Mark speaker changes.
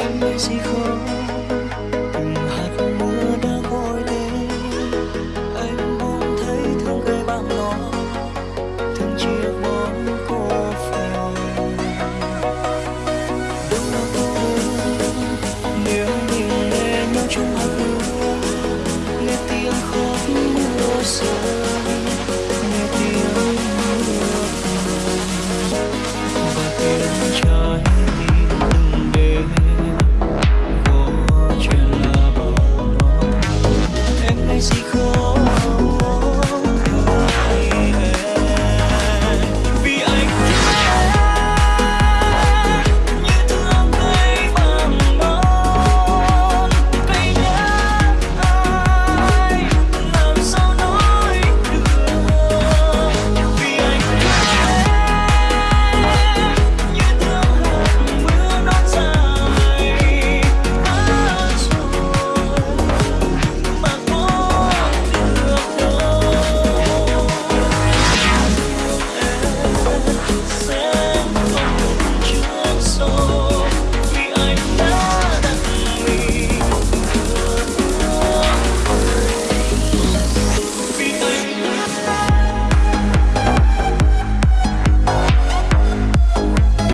Speaker 1: em mới gì khó